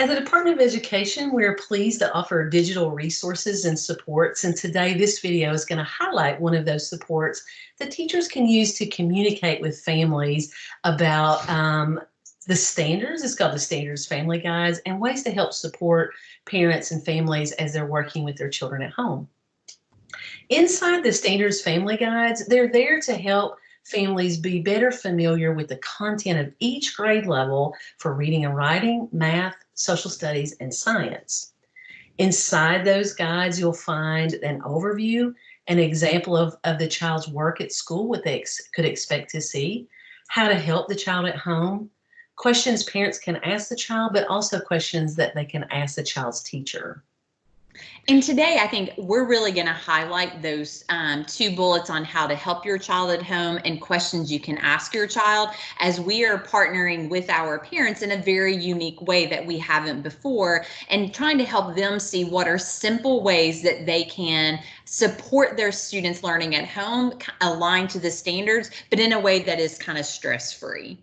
At the Department of Education, we are pleased to offer digital resources and supports. And today, this video is going to highlight one of those supports that teachers can use to communicate with families about um, the standards. It's called the Standards Family Guides and ways to help support parents and families as they're working with their children at home. Inside the Standards Family Guides, they're there to help families be better familiar with the content of each grade level for reading and writing, math, social studies, and science. Inside those guides, you'll find an overview, an example of, of the child's work at school, what they ex could expect to see, how to help the child at home, questions parents can ask the child, but also questions that they can ask the child's teacher. And today, I think we're really going to highlight those um, two bullets on how to help your child at home and questions you can ask your child as we are partnering with our parents in a very unique way that we haven't before and trying to help them see what are simple ways that they can support their students learning at home, aligned to the standards, but in a way that is kind of stress free.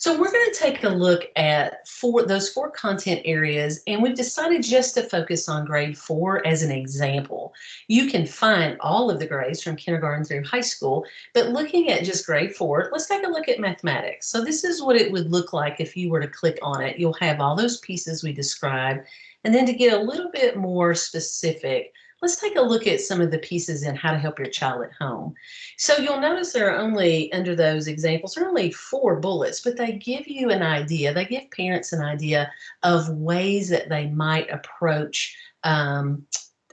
So we're going to take a look at four those four content areas, and we've decided just to focus on grade four as an example. You can find all of the grades from kindergarten through high school, but looking at just grade four, let's take a look at mathematics. So this is what it would look like if you were to click on it. You'll have all those pieces we described, and then to get a little bit more specific, let's take a look at some of the pieces in how to help your child at home. So you'll notice there are only, under those examples, there are only four bullets, but they give you an idea. They give parents an idea of ways that they might approach um,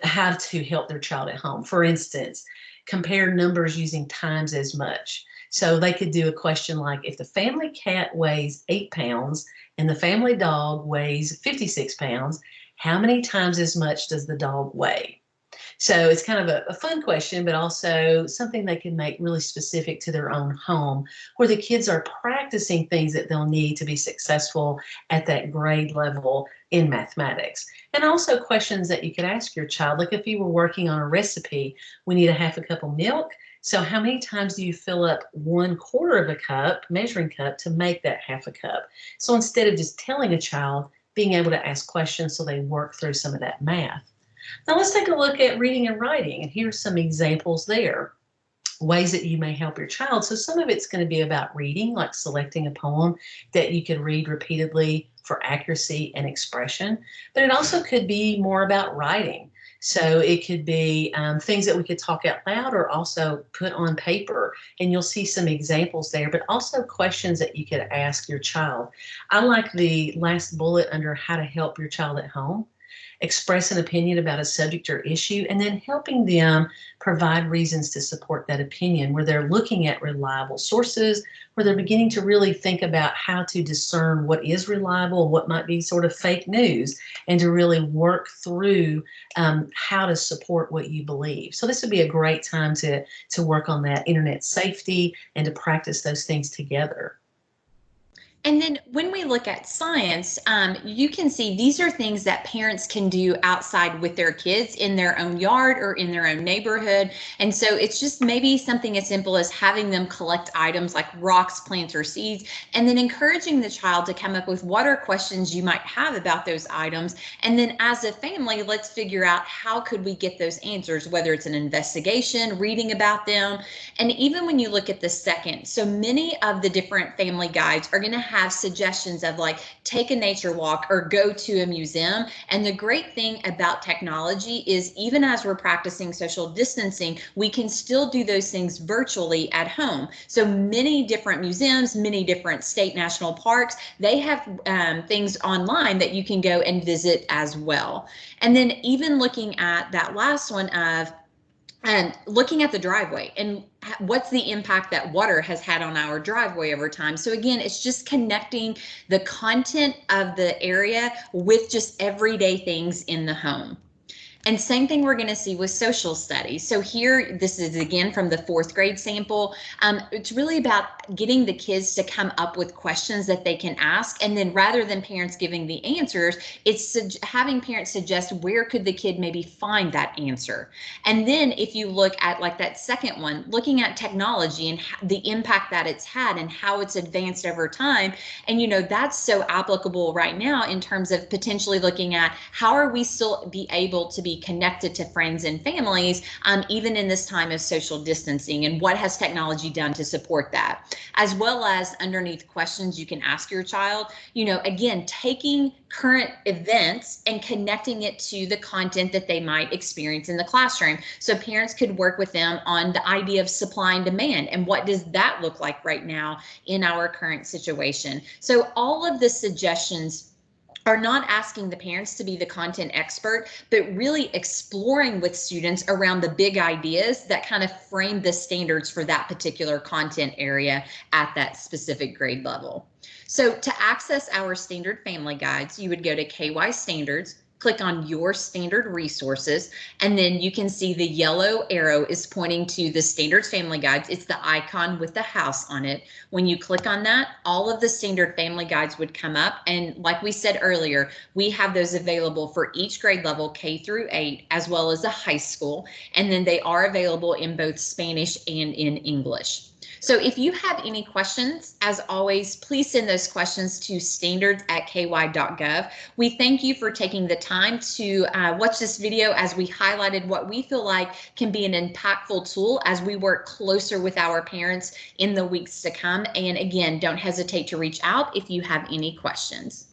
how to help their child at home. For instance, compare numbers using times as much. So they could do a question like, if the family cat weighs eight pounds and the family dog weighs 56 pounds, how many times as much does the dog weigh? So it's kind of a, a, fun question, but also something they can make really specific to their own home, where the kids are practicing things that they'll need to be successful at that grade level in mathematics. And also questions that you could ask your child, like if you were working on a recipe, we need a half a cup of milk. So how many times do you fill up one quarter of a cup, measuring cup, to make that half a cup? So instead of just telling a child, being able to ask questions so they work through some of that math. Now let's take a look at reading and writing, and here's some examples there. Ways that you may help your child. So some of it's going to be about reading, like selecting a poem that you can read repeatedly for accuracy and expression. But it also could be more about writing. So it could be um, things that we could talk out loud or also put on paper. And you'll see some examples there, but also questions that you could ask your child. I like the last bullet under how to help your child at home express an opinion about a subject or issue, and then helping them provide reasons to support that opinion where they're looking at reliable sources, where they're beginning to really think about how to discern what is reliable, what might be sort of fake news, and to really work through um, how to support what you believe. So this would be a great time to, to work on that internet safety and to practice those things together. And then when we look at science, um, you can see these are things that parents can do outside with their kids in their own yard or in their own neighborhood. And so it's just maybe something as simple as having them collect items like rocks, plants, or seeds, and then encouraging the child to come up with what are questions you might have about those items. And then as a family, let's figure out how could we get those answers, whether it's an investigation, reading about them. And even when you look at the second, so many of the different family guides are going to have have suggestions of like take a nature walk or go to a museum. And the great thing about technology is even as we're practicing social distancing, we can still do those things virtually at home. So many different museums, many different state national parks, they have um, things online that you can go and visit as well. And then even looking at that last one of and looking at the driveway and what's the impact that water has had on our driveway over time. So again, it's just connecting the content of the area with just everyday things in the home. And same thing we're going to see with social studies. So here, this is again from the fourth grade sample. Um, it's really about getting the kids to come up with questions that they can ask. And then rather than parents giving the answers, it's having parents suggest where could the kid maybe find that answer. And then if you look at like that second one, looking at technology and the impact that it's had and how it's advanced over time. And, you know, that's so applicable right now in terms of potentially looking at how are we still be able to be connected to friends and families, um, even in this time of social distancing and what has technology done to support that, as well as underneath questions you can ask your child, you know, again, taking current events and connecting it to the content that they might experience in the classroom. So parents could work with them on the idea of supply and demand and what does that look like right now in our current situation. So all of the suggestions are not asking the parents to be the content expert, but really exploring with students around the big ideas that kind of frame the standards for that particular content area at that specific grade level. So to access our standard family guides, you would go to KY Standards, click on your standard resources, and then you can see the yellow arrow is pointing to the standards family guides. It's the icon with the house on it. When you click on that, all of the standard family guides would come up. And like we said earlier, we have those available for each grade level K through eight, as well as a high school. And then they are available in both Spanish and in English. So if you have any questions, as always, please send those questions to standards at ky.gov. We thank you for taking the time to uh, watch this video as we highlighted what we feel like can be an impactful tool as we work closer with our parents in the weeks to come. And again, don't hesitate to reach out if you have any questions.